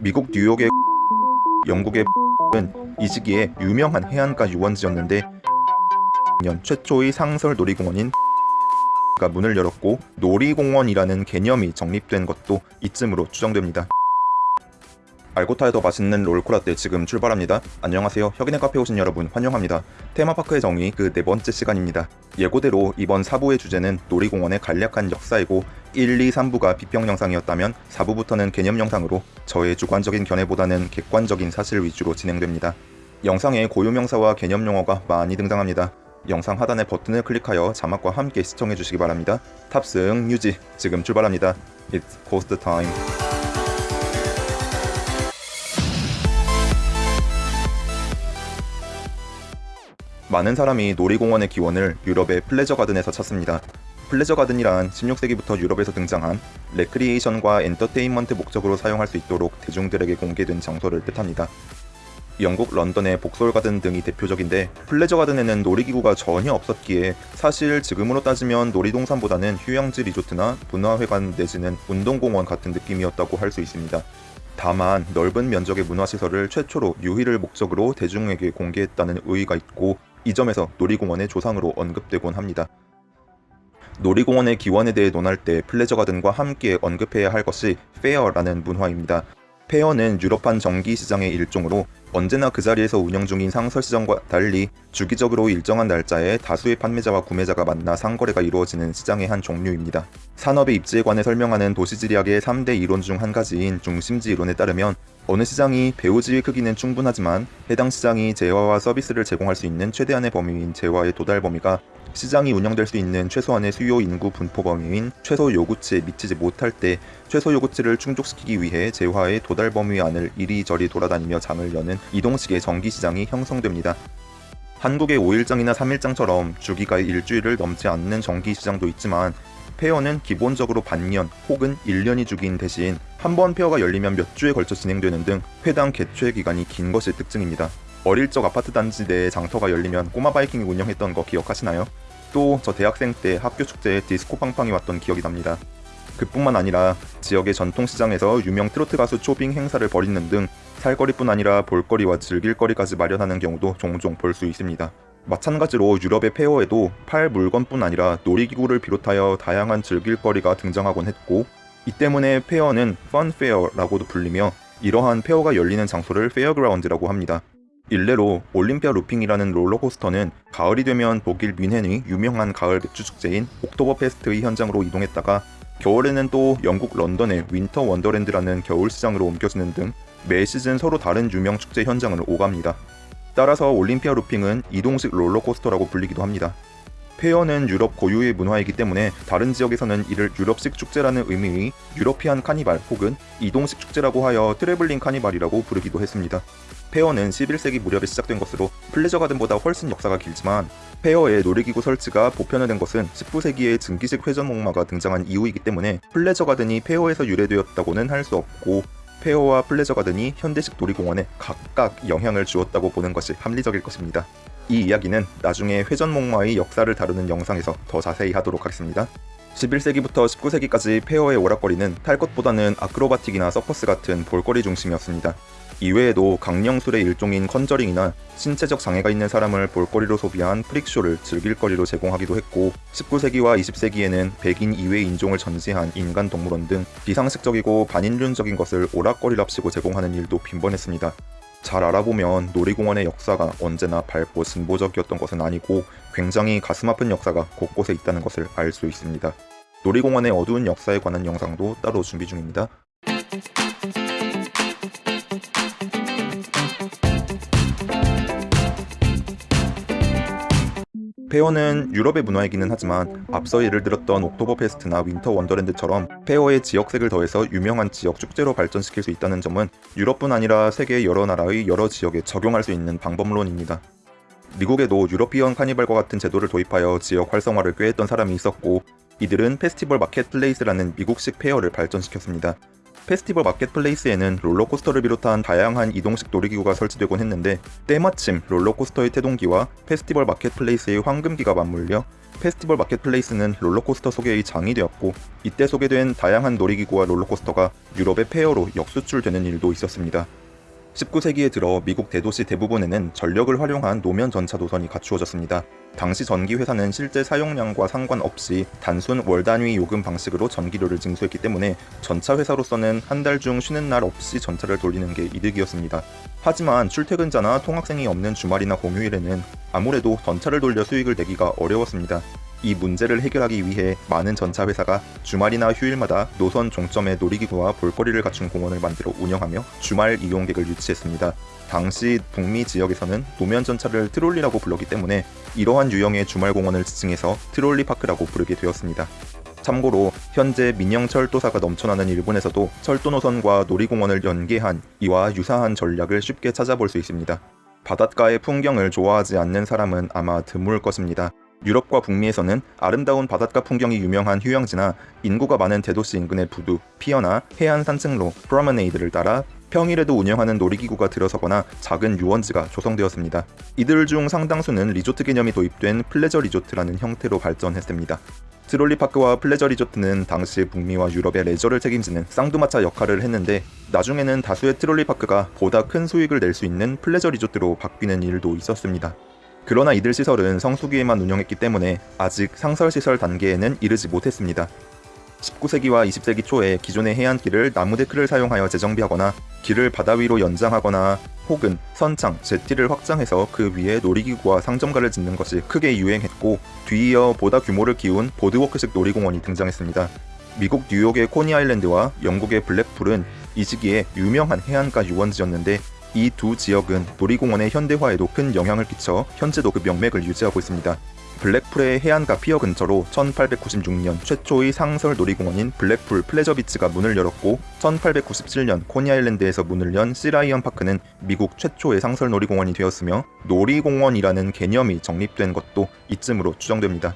미국 뉴욕의 영국의 은이 시기에 유명한 해안가 유원지였는데 년 최초의 상설 놀이공원인 가 문을 열었고 놀이공원이라는 개념이 정립된 것도 이쯤으로 추정됩니다. 알고 타야 더 맛있는 롤코라떼 지금 출발합니다. 안녕하세요. 혁인의 카페 오신 여러분 환영합니다. 테마파크의 정의 그 네 번째 시간입니다. 예고대로 이번 4부의 주제는 놀이공원의 간략한 역사이고 1, 2, 3부가 비평 영상이었다면 4부부터는 개념 영상으로 저의 주관적인 견해보다는 객관적인 사실 위주로 진행됩니다. 영상에 고유명사와 개념 용어가 많이 등장합니다. 영상 하단의 버튼을 클릭하여 자막과 함께 시청해주시기 바랍니다. 탑승 유지 지금 출발합니다. It's coast time. 많은 사람이 놀이공원의 기원을 유럽의 플레저 가든에서 찾습니다. pleasure garden이란 16세기부터 유럽에서 등장한 레크리에이션과 엔터테인먼트 목적으로 사용할 수 있도록 대중들에게 공개된 장소를 뜻합니다. 영국 런던의 복솔 가든 등이 대표적인데 pleasure garden에는 놀이기구가 전혀 없었기에 사실 지금으로 따지면 놀이동산보다는 휴양지 리조트나 문화회관 내지는 운동공원 같은 느낌이었다고 할 수 있습니다. 다만 넓은 면적의 문화시설을 최초로 유희를 목적으로 대중에게 공개했다는 의의가 있고 이 점에서 놀이공원의 조상으로 언급되곤 합니다. 놀이공원의 기원에 대해 논할 때 pleasure garden과 함께 언급해야 할 것이 fair라는 문화입니다. fair는 유럽판 정기 시장의 일종으로 언제나 그 자리에서 운영 중인 상설 시장과 달리 주기적으로 일정한 날짜에 다수의 판매자와 구매자가 만나 상거래가 이루어지는 시장의 한 종류입니다. 산업의 입지에 관해 설명하는 도시지리학의 3대 이론 중 한 가지인 중심지 이론에 따르면 어느 시장이 배후지의 크기는 충분하지만 해당 시장이 재화와 서비스를 제공할 수 있는 최대한의 범위인 재화의 도달 범위가 시장이 운영될 수 있는 최소한의 수요 인구 분포 범위인 최소 요구치에 미치지 못할 때 최소 요구치를 충족시키기 위해 재화의 도달 범위 안을 이리저리 돌아다니며 장을 여는 이동식의 정기시장이 형성됩니다. 한국의 5일장이나 3일장처럼 주기가 일주일을 넘지 않는 정기시장도 있지만 페어는 기본적으로 반년 혹은 1년이 주기인 대신 한 번 페어가 열리면 몇 주에 걸쳐 진행되는 등 회당 개최 기간이 긴 것이 특징입니다. 어릴 적 아파트 단지 내에 장터가 열리면 꼬마 바이킹이 운영했던 거 기억하시나요? 또 저 대학생 때 학교 축제에 디스코 팡팡이 왔던 기억이 납니다. 그뿐만 아니라 지역의 전통시장에서 유명 트로트 가수 초빙 행사를 벌이는 등 살거리뿐 아니라 볼거리와 즐길거리까지 마련하는 경우도 종종 볼 수 있습니다. 마찬가지로 유럽의 fair에도 팔 물건뿐 아니라 놀이기구를 비롯하여 다양한 즐길거리가 등장하곤 했고 이 때문에 fair는 funfair라고도 불리며 이러한 fair가 열리는 장소를 fairground라고 합니다. 일례로 올림피아 루핑이라는 롤러코스터는 가을이 되면 독일 뮌헨의 유명한 가을 맥주 축제인 옥토버 페스트의 현장으로 이동했다가 겨울에는 또 영국 런던의 윈터 원더랜드라는 겨울 시장으로 옮겨지는 등 매 시즌 서로 다른 유명 축제 현장을 오갑니다. 따라서 올림피아 루핑은 이동식 롤러코스터라고 불리기도 합니다. fair는 유럽 고유의 문화이기 때문에 다른 지역에서는 이를 유럽식 축제라는 의미의 European carnival 혹은 이동식 축제라고 하여 traveling carnival이라고 부르기도 했습니다. fair는 11세기 무렵에 시작된 것으로 pleasure garden보다 훨씬 역사가 길지만 fair의 놀이기구 설치가 보편화된 것은 19세기에 증기식 회전 목마가 등장한 이후이기 때문에 pleasure garden이 fair에서 유래되었다고는 할 수 없고 fair와 pleasure garden이 현대식 놀이공원에 각각 영향을 주었다고 보는 것이 합리적일 것입니다. 이 이야기는 나중에 회전목마의 역사를 다루는 영상에서 더 자세히 하도록 하겠습니다. 11세기부터 19세기까지 fair의 오락거리는 탈 것보다는 아크로바틱이나 서커스 같은 볼거리 중심이었습니다. 이외에도 강령술의 일종인 컨저링이나 신체적 장애가 있는 사람을 볼거리로 소비한 프릭쇼를 즐길거리로 제공하기도 했고 19세기와 20세기에는 백인 이외 인종을 전시한 인간 동물원 등 비상식적이고 반인륜적인 것을 오락거리랍시고 제공하는 일도 빈번했습니다. 잘 알아보면 놀이공원의 역사가 언제나 밝고 진보적이었던 것은 아니고 굉장히 가슴 아픈 역사가 곳곳에 있다는 것을 알 수 있습니다. 놀이공원의 어두운 역사에 관한 영상도 따로 준비 중입니다. fair는 유럽의 문화이기는 하지만 앞서 예를 들었던 옥토버 페스트나 윈터 원더랜드처럼 fair의 지역색을 더해서 유명한 지역 축제로 발전시킬 수 있다는 점은 유럽뿐 아니라 세계 여러 나라의 여러 지역에 적용할 수 있는 방법론입니다. 미국에도 European carnival과 같은 제도를 도입하여 지역 활성화를 꾀했던 사람이 있었고 이들은 festival marketplace라는 미국식 fair를 발전시켰습니다. festival marketplace에는 롤러코스터를 비롯한 다양한 이동식 놀이기구가 설치되곤 했는데 때마침 롤러코스터의 태동기와 festival marketplace의 황금기가 맞물려 festival marketplace는 롤러코스터 소개의 장이 되었고 이때 소개된 다양한 놀이기구와 롤러코스터가 유럽의 fair로 역수출되는 일도 있었습니다. 19세기에 들어 미국 대도시 대부분에는 전력을 활용한 노면 전차 노선이 갖추어졌습니다. 당시 전기 회사는 실제 사용량과 상관없이 단순 월 단위 요금 방식으로 전기료를 징수했기 때문에 전차 회사로서는 한 달 중 쉬는 날 없이 전차를 돌리는 게 이득이었습니다. 하지만 출퇴근자나 통학생이 없는 주말이나 공휴일에는 아무래도 전차를 돌려 수익을 내기가 어려웠습니다. 이 문제를 해결하기 위해 많은 전차 회사가 주말이나 휴일마다 노선 종점에 놀이기구와 볼거리를 갖춘 공원을 만들어 운영하며 주말 이용객을 유치했습니다. 당시 북미 지역에서는 노면 전차를 트롤리라고 불렀기 때문에 이러한 유형의 주말 공원을 지칭해서 트롤리 파크라고 부르게 되었습니다. 참고로 현재 민영 철도사가 넘쳐나는 일본에서도 철도 노선과 놀이공원을 연계한 이와 유사한 전략을 쉽게 찾아볼 수 있습니다. 바닷가의 풍경을 좋아하지 않는 사람은 아마 드물 것입니다. 유럽과 북미에서는 아름다운 바닷가 풍경이 유명한 휴양지나 인구가 많은 대도시 인근의 부두, pier나 해안 산책로, promenade를 따라 평일에도 운영하는 놀이기구가 들어서거나 작은 유원지가 조성되었습니다. 이들 중 상당수는 리조트 개념이 도입된 pleasure resort라는 형태로 발전했습니다. trolley park와 pleasure resort는 당시 북미와 유럽의 레저를 책임지는 쌍두마차 역할을 했는데 나중에는 다수의 trolley park가 보다 큰 수익을 낼 수 있는 pleasure resort로 바뀌는 일도 있었습니다. 그러나 이들 시설은 성수기에만 운영했기 때문에 아직 상설시설 단계에는 이르지 못했습니다. 19세기와 20세기 초에 기존의 해안길을 나무 데크를 사용하여 재정비하거나 길을 바다 위로 연장하거나 혹은 선창, jetty를 확장해서 그 위에 놀이기구와 상점가를 짓는 것이 크게 유행했고 뒤이어 보다 규모를 키운 boardwalk식 놀이공원이 등장했습니다. 미국 뉴욕의 코니 아일랜드와 영국의 블랙풀은 이 시기에 유명한 해안가 유원지였는데 이 두 지역은 놀이공원의 현대화에도 큰 영향을 끼쳐 현재도 그 명맥을 유지하고 있습니다. 블랙풀의 해안가 pier 근처로 1896년 최초의 상설 놀이공원인 블랙풀 플레저비치가 문을 열었고 1897년 코니아일랜드에서 문을 연 시라이언 파크는 미국 최초의 상설 놀이공원이 되었으며 놀이공원이라는 개념이 정립된 것도 이쯤으로 추정됩니다.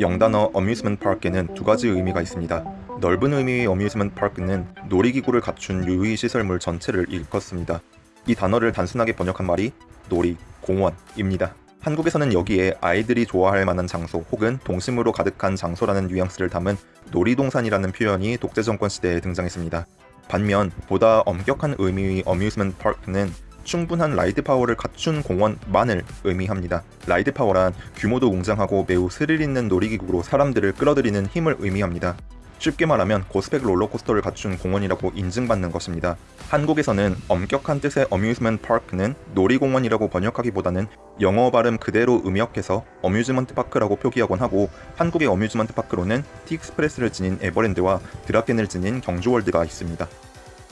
영단어 amusement park에는 두 가지 의미가 있습니다. 넓은 의미의 amusement park는 놀이기구를 갖춘 유희 시설물 전체를 일컫습니다. 이 단어를 단순하게 번역한 말이 놀이, 공원입니다. 한국에서는 여기에 아이들이 좋아할 만한 장소 혹은 동심으로 가득한 장소라는 뉘앙스를 담은 놀이동산이라는 표현이 독재정권 시대에 등장했습니다. 반면 보다 엄격한 의미의 amusement park는 충분한 ride power를 갖춘 공원만을 의미합니다. ride power란 규모도 웅장하고 매우 스릴 있는 놀이기구로 사람들을 끌어들이는 힘을 의미합니다. 쉽게 말하면 고스펙 롤러코스터를 갖춘 공원이라고 인증받는 것입니다. 한국에서는 엄격한 뜻의 amusement park는 놀이공원이라고 번역하기보다는 영어 발음 그대로 음역해서 amusement park라고 표기하곤 하고 한국의 amusement park로는 티익스프레스를 지닌 에버랜드와 드라켄을 지닌 경주월드가 있습니다.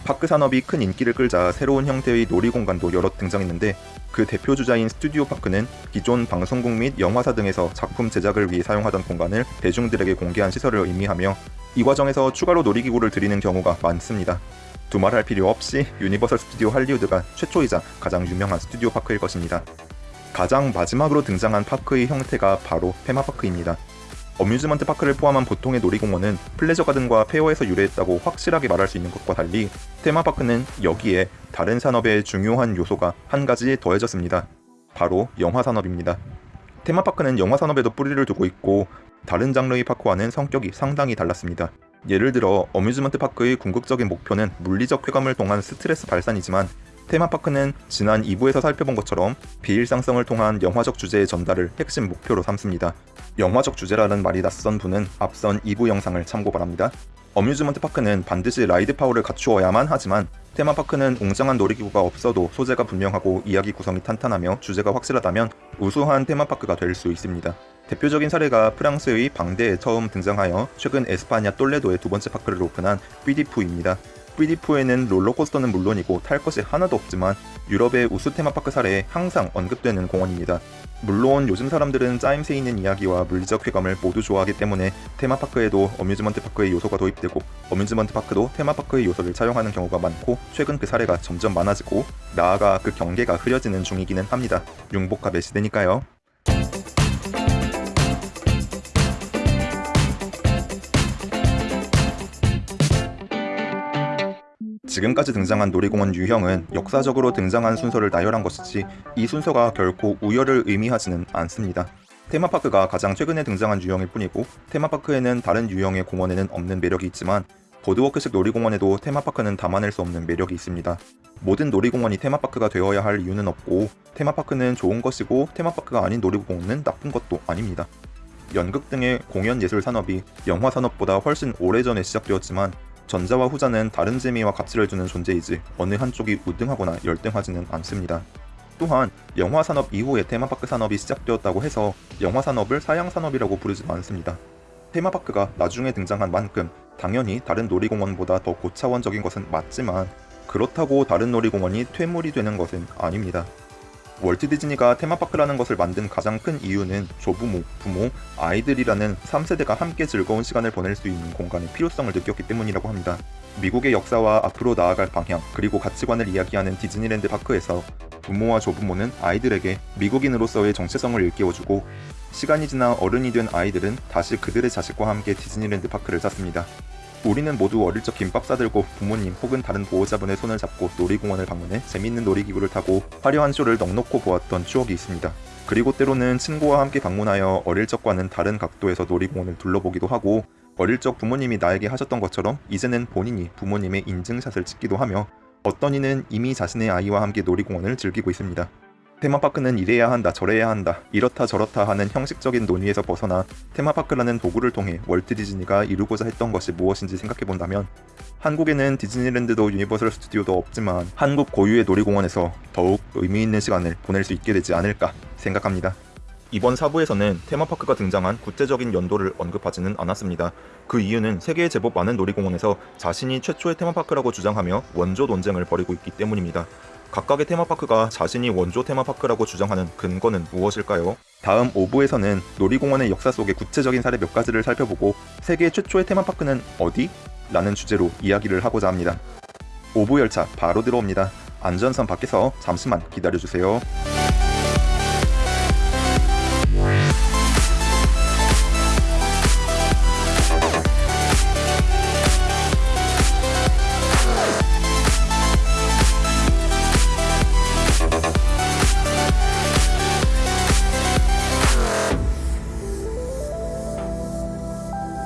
park 산업이 큰 인기를 끌자 새로운 형태의 놀이공간도 여러 등장했는데 그 대표 주자인 studio park는 기존 방송국 및 영화사 등에서 작품 제작을 위해 사용하던 공간을 대중들에게 공개한 시설을 의미하며 이 과정에서 추가로 놀이기구를 들이는 경우가 많습니다. 두말할 필요 없이 유니버설 스튜디오 할리우드가 최초이자 가장 유명한 studio park일 것입니다. 가장 마지막으로 등장한 park의 형태가 바로 테마파크입니다. amusement park를 포함한 보통의 놀이공원은 pleasure garden과 fair에서 유래했다고 확실하게 말할 수 있는 것과 달리 테마파크는 여기에 다른 산업의 중요한 요소가 한 가지 더해졌습니다. 바로 영화 산업입니다. 테마파크는 영화 산업에도 뿌리를 두고 있고 다른 장르의 park와는 성격이 상당히 달랐습니다. 예를 들어 amusement park의 궁극적인 목표는 물리적 쾌감을 통한 스트레스 발산이지만 테마파크는 지난 2부에서 살펴본 것처럼 비일상성을 통한 영화적 주제의 전달을 핵심 목표로 삼습니다. 영화적 주제라는 말이 낯선 분은 앞선 2부 영상을 참고 바랍니다. amusement park는 반드시 ride power를 갖추어야만 하지만 테마파크는 웅장한 놀이기구가 없어도 소재가 분명하고 이야기 구성이 탄탄하며 주제가 확실하다면 우수한 테마파크가 될 수 있습니다. 대표적인 사례가 프랑스의 방데에 처음 등장하여 최근 에스파냐 똘레도에 두 번째 park를 오픈한 삐디푸입니다. 삐디푸에는 롤러코스터는 물론이고 탈 것이 하나도 없지만 유럽의 우수 테마파크 사례에 항상 언급되는 공원입니다. 물론 요즘 사람들은 짜임새 있는 이야기와 물리적 쾌감을 모두 좋아하기 때문에 테마파크에도 amusement park의 요소가 도입되고 amusement park도 테마파크의 요소를 차용하는 경우가 많고 최근 그 사례가 점점 많아지고 나아가 그 경계가 흐려지는 중이기는 합니다. 융복합의 시대니까요. 지금까지 등장한 놀이공원 유형은 역사적으로 등장한 순서를 나열한 것이지 이 순서가 결코 우열을 의미하지는 않습니다. 테마파크가 가장 최근에 등장한 유형일 뿐이고 테마파크에는 다른 유형의 공원에는 없는 매력이 있지만 보드워크식 놀이공원에도 테마파크는 담아낼 수 없는 매력이 있습니다. 모든 놀이공원이 테마파크가 되어야 할 이유는 없고 테마파크는 좋은 것이고 테마파크가 아닌 놀이공원은 나쁜 것도 아닙니다. 연극 등의 공연 예술 산업이 영화 산업보다 훨씬 오래전에 시작되었지만 전자와 후자는 다른 재미와 가치를 주는 존재이지 어느 한쪽이 우등하거나 열등하지는 않습니다. 또한 영화 산업 이후에 테마파크 산업이 시작되었다고 해서 영화 산업을 사양 산업이라고 부르지도 않습니다. 테마파크가 나중에 등장한 만큼 당연히 다른 놀이공원보다 더 고차원적인 것은 맞지만 그렇다고 다른 놀이공원이 퇴물이 되는 것은 아닙니다. 월트 디즈니가 테마파크라는 것을 만든 가장 큰 이유는 조부모, 부모, 아이들이라는 3세대가 함께 즐거운 시간을 보낼 수 있는 공간의 필요성을 느꼈기 때문이라고 합니다. 미국의 역사와 앞으로 나아갈 방향, 그리고 가치관을 이야기하는 디즈니랜드 파크에서 부모와 조부모는 아이들에게 미국인으로서의 정체성을 일깨워주고 시간이 지나 어른이 된 아이들은 다시 그들의 자식과 함께 디즈니랜드 파크를 찾습니다. 우리는 모두 어릴 적 김밥 싸들고 부모님 혹은 다른 보호자분의 손을 잡고 놀이공원을 방문해 재밌는 놀이기구를 타고 화려한 쇼를 넉넉히 보았던 추억이 있습니다. 그리고 때로는 친구와 함께 방문하여 어릴 적과는 다른 각도에서 놀이공원을 둘러보기도 하고 어릴 적 부모님이 나에게 하셨던 것처럼 이제는 본인이 부모님의 인증샷을 찍기도 하며 어떤 이는 이미 자신의 아이와 함께 놀이공원을 즐기고 있습니다. 테마파크는 이래야 한다 저래야 한다 이렇다 저렇다 하는 형식적인 논의에서 벗어나 테마파크라는 도구를 통해 월트 디즈니가 이루고자 했던 것이 무엇인지 생각해본다면 한국에는 디즈니랜드도 유니버설 스튜디오도 없지만 한국 고유의 놀이공원에서 더욱 의미 있는 시간을 보낼 수 있게 되지 않을까 생각합니다. 이번 4부에서는 테마파크가 등장한 구체적인 연도를 언급하지는 않았습니다. 그 이유는 세계에 제법 많은 놀이공원에서 자신이 최초의 테마파크라고 주장하며 원조 논쟁을 벌이고 있기 때문입니다. 각각의 테마파크가 자신이 원조 테마파크라고 주장하는 근거는 무엇일까요? 다음 5부에서는 놀이공원의 역사 속의 구체적인 사례 몇 가지를 살펴보고 세계 최초의 테마파크는 어디? 라는 주제로 이야기를 하고자 합니다. 5부 열차 바로 들어옵니다. 안전선 밖에서 잠시만 기다려주세요.